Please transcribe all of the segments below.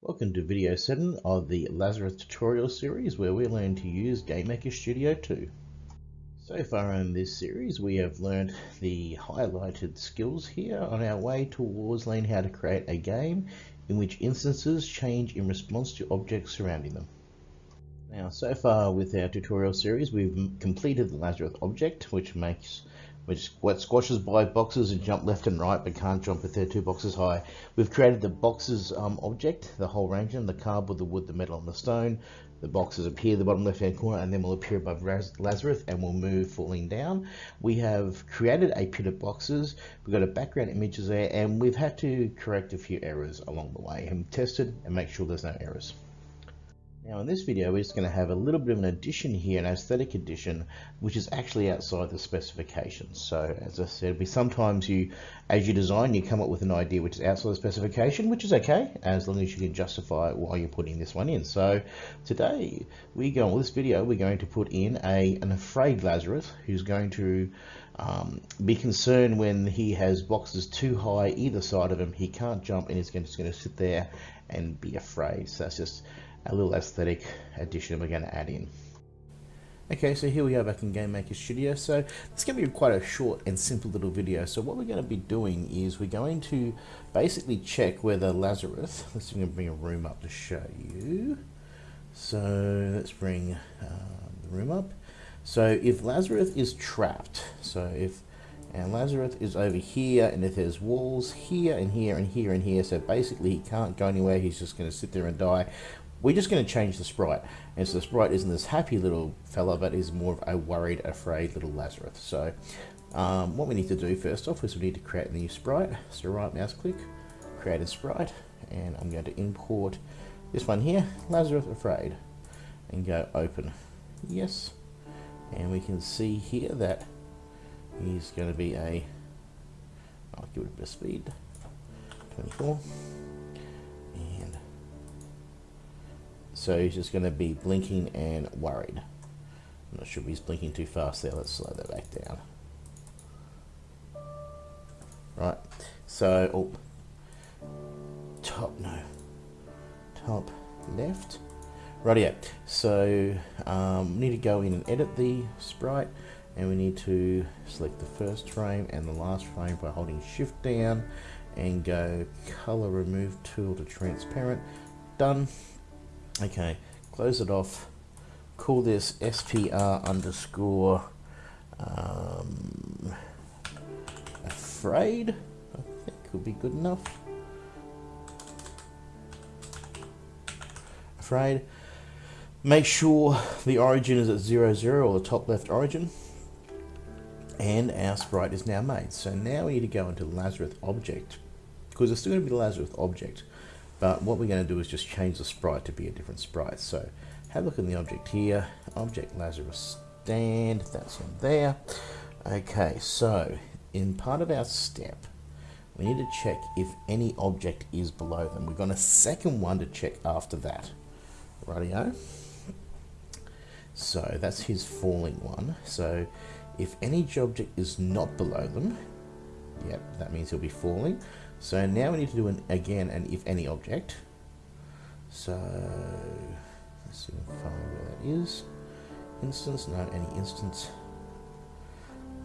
Welcome to video 7 of the Lazarus tutorial series where we learn to use GameMaker Studio 2. So far in this series we have learned the highlighted skills here on our way towards learning how to create a game in which instances change in response to objects surrounding them. Now so far with our tutorial series we've completed the Lazarus object which makes which what squashes by boxes and jump left and right but can't jump if they're two boxes high. We've created the boxes um, object, the whole range of them, the cardboard, the wood, the metal and the stone. The boxes appear at the bottom left hand corner and then will appear above Lazarus and will move falling down. We have created a pit of boxes. We've got a background images there and we've had to correct a few errors along the way and tested and make sure there's no errors. Now in this video we're just going to have a little bit of an addition here, an aesthetic addition, which is actually outside the specifications. So as I said, we sometimes you, as you design, you come up with an idea which is outside the specification, which is okay, as long as you can justify why you're putting this one in. So today we go on this video, we're going to put in a an afraid Lazarus who's going to um, be concerned when he has boxes too high either side of him. He can't jump and he's just going to sit there and be afraid. So that's just a little aesthetic addition we're going to add in. Okay, so here we are back in Game Maker Studio. So it's going to be quite a short and simple little video. So what we're going to be doing is we're going to basically check whether Lazarus, let's see, bring a room up to show you. So let's bring uh, the room up. So if Lazarus is trapped, so if and Lazarus is over here and if there's walls here and here and here and here so basically he can't go anywhere he's just going to sit there and die we're just going to change the sprite. And so the sprite isn't this happy little fella, but is more of a worried, afraid little Lazarus. So um, what we need to do first off is we need to create a new sprite. So right mouse click, create a sprite, and I'm going to import this one here, Lazarus Afraid, and go open. Yes. And we can see here that he's going to be a, I'll give it a bit of speed, 24. So he's just going to be blinking and worried. I'm not sure if he's blinking too fast there. Let's slow that back down. Right. So, oh, top, no. Top left. Rightio. So, um, need to go in and edit the sprite. And we need to select the first frame and the last frame by holding shift down and go color remove tool to transparent. Done. Okay, close it off. Call this SPR underscore um, afraid. I think could be good enough. Afraid. Make sure the origin is at 0, 0 or the top left origin. And our sprite is now made. So now we need to go into Lazarus object because it's still going to be the Lazarus object. But what we're going to do is just change the sprite to be a different sprite. So have a look in the object here, object Lazarus stand, that's on there. Okay, so in part of our step, we need to check if any object is below them. We've got a second one to check after that. Rightio. So that's his falling one. So if any object is not below them, yep, that means he'll be falling. So now we need to do an again an if any object. So let's see if I find where that is. Instance, no, any instance.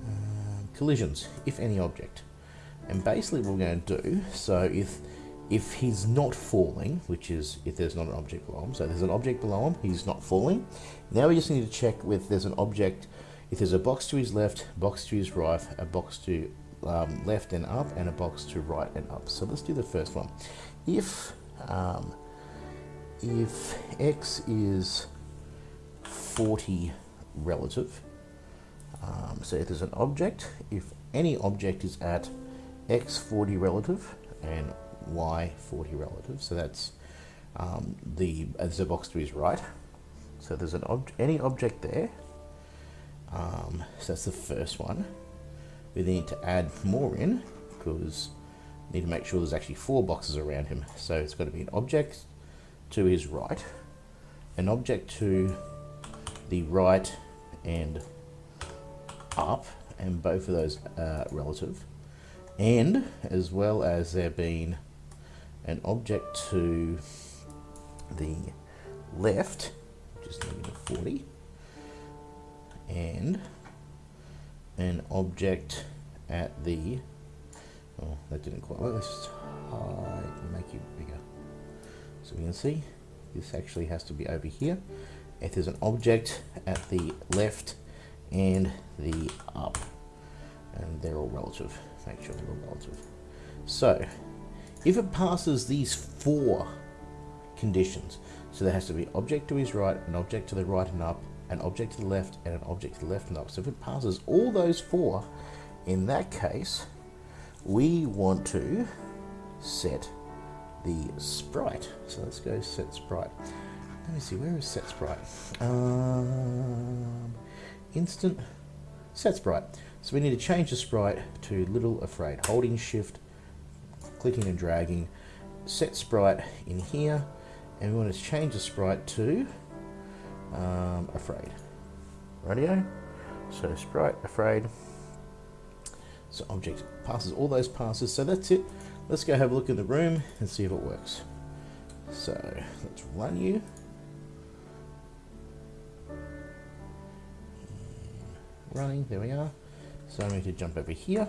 Um, collisions, if any object. And basically what we're going to do, so if if he's not falling, which is if there's not an object below him, so there's an object below him, he's not falling. Now we just need to check with there's an object, if there's a box to his left, box to his right, a box to um, left and up and a box to right and up. So let's do the first one. If um, if x is 40 relative, um, so if there's an object, if any object is at x 40 relative and y 40 relative, so that's um, the as the box to his right. So there's an ob any object there. Um, so that's the first one we need to add more in because we need to make sure there's actually four boxes around him. So it's got to be an object to his right, an object to the right and up, and both of those are relative, and as well as there being an object to the left, which is negative 40, and an object at the, oh, that didn't quite work, let's hide, make it bigger. So we can see this actually has to be over here. If there's an object at the left and the up, and they're all relative, make sure they're all relative. So, if it passes these four conditions, so there has to be object to his right, an object to the right and up, an object to the left, and an object to the left up. So if it passes all those four, in that case, we want to set the sprite. So let's go set sprite. Let me see, where is set sprite? Um, instant set sprite. So we need to change the sprite to little afraid. Holding shift, clicking and dragging, set sprite in here, and we want to change the sprite to um, afraid. Radio. So sprite afraid. So object passes all those passes. So that's it. Let's go have a look in the room and see if it works. So let's run you. Running, there we are. So I'm going to jump over here,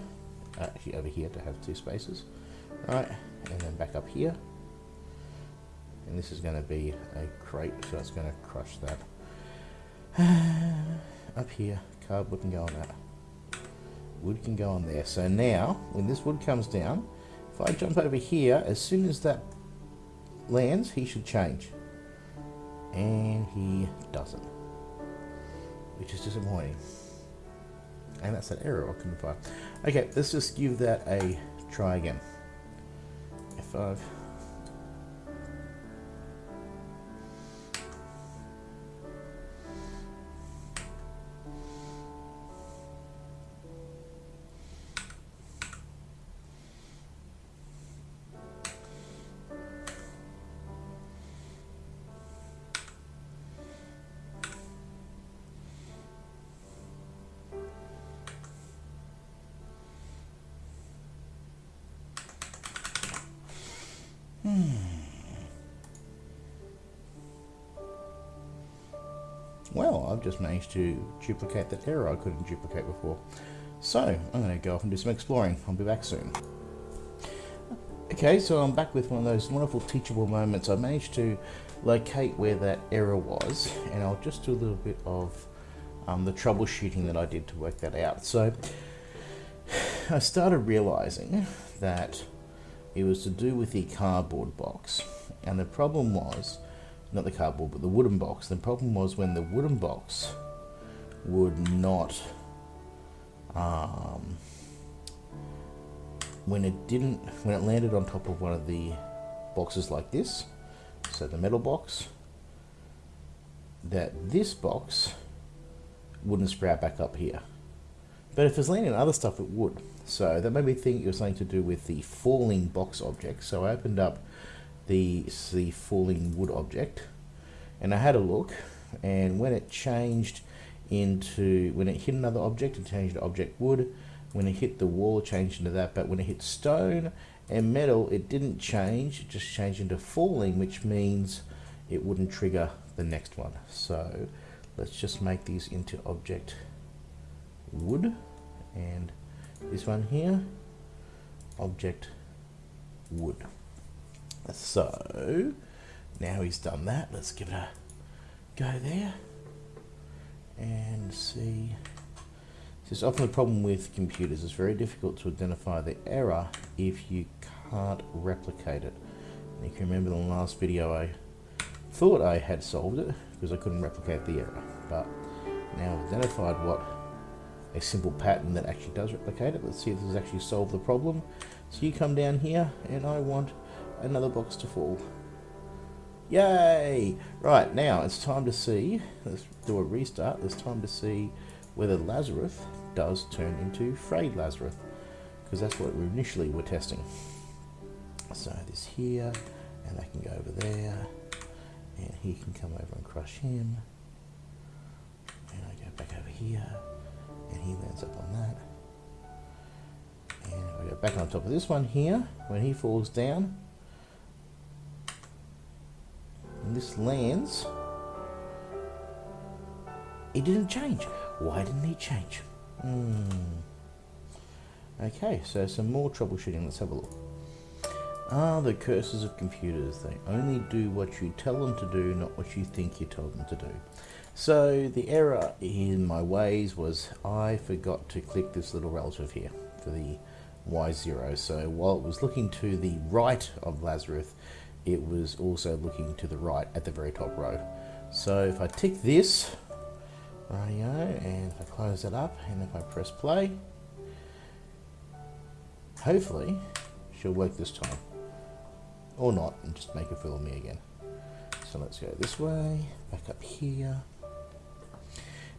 uh, actually over here to have two spaces. Right, and then back up here. And this is going to be a crate, so it's going to crush that. up here, cardboard can go on that. Wood can go on there. So now, when this wood comes down, if I jump over here, as soon as that lands, he should change. And he doesn't. Which is disappointing. And that's an error I couldn't find. Okay, let's just give that a try again. F5. Well, I've just managed to duplicate that error I couldn't duplicate before. So, I'm going to go off and do some exploring. I'll be back soon. Okay, so I'm back with one of those wonderful teachable moments. I managed to locate where that error was, and I'll just do a little bit of um, the troubleshooting that I did to work that out. So, I started realizing that it was to do with the cardboard box. And the problem was, not the cardboard, but the wooden box. The problem was when the wooden box would not, um, when it didn't, when it landed on top of one of the boxes like this, so the metal box, that this box wouldn't sprout back up here. But if it's landing on other stuff, it would. So that made me think it was something to do with the falling box object. So I opened up the, the falling wood object and I had a look and when it changed into, when it hit another object, it changed to object wood. When it hit the wall, it changed into that. But when it hit stone and metal, it didn't change. It just changed into falling, which means it wouldn't trigger the next one. So let's just make these into object wood and this one here object wood so now he's done that let's give it a go there and see this is often the problem with computers it's very difficult to identify the error if you can't replicate it and you can remember the last video I thought I had solved it because I couldn't replicate the error but now I've identified what a simple pattern that actually does replicate it. Let's see if this has actually solved the problem. So you come down here and I want another box to fall. Yay! Right, now it's time to see, let's do a restart, it's time to see whether Lazarus does turn into Frayed Lazarus, because that's what we initially were testing. So this here, and I can go over there, and he can come over and crush him, and I go back over here, and he lands up on that. And we go back on top of this one here, when he falls down, when this lands, it didn't change. Why didn't it change? Hmm. Okay, so some more troubleshooting. Let's have a look. Ah, the curses of computers. They only do what you tell them to do, not what you think you told them to do. So the error in my ways was I forgot to click this little relative here for the Y0. So while it was looking to the right of Lazarus, it was also looking to the right at the very top row. So if I tick this, radio, and if I close it up, and if I press play, hopefully she'll work this time. Or not, and just make a fool of me again. So let's go this way, back up here.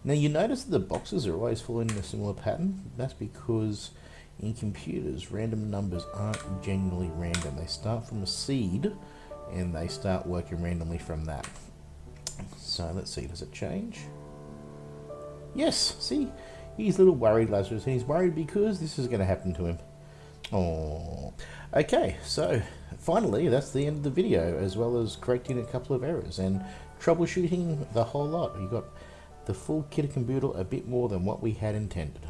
Now you notice that the boxes are always following a similar pattern. That's because in computers, random numbers aren't genuinely random. They start from a seed and they start working randomly from that. So let's see, does it change? Yes, see, he's a little worried, Lazarus, and he's worried because this is going to happen to him. Oh, okay, so finally, that's the end of the video, as well as correcting a couple of errors and troubleshooting the whole lot. You got the full kit and a bit more than what we had intended.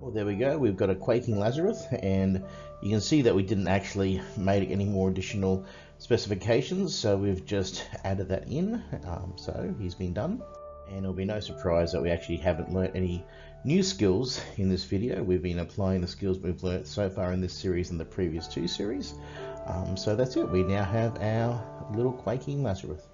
Well, there we go. We've got a Quaking Lazarus, and you can see that we didn't actually make any more additional specifications, so we've just added that in. Um, so he's been done. And it'll be no surprise that we actually haven't learnt any new skills in this video. We've been applying the skills we've learnt so far in this series and the previous two series. Um, so that's it. We now have our little Quaking Lazarus.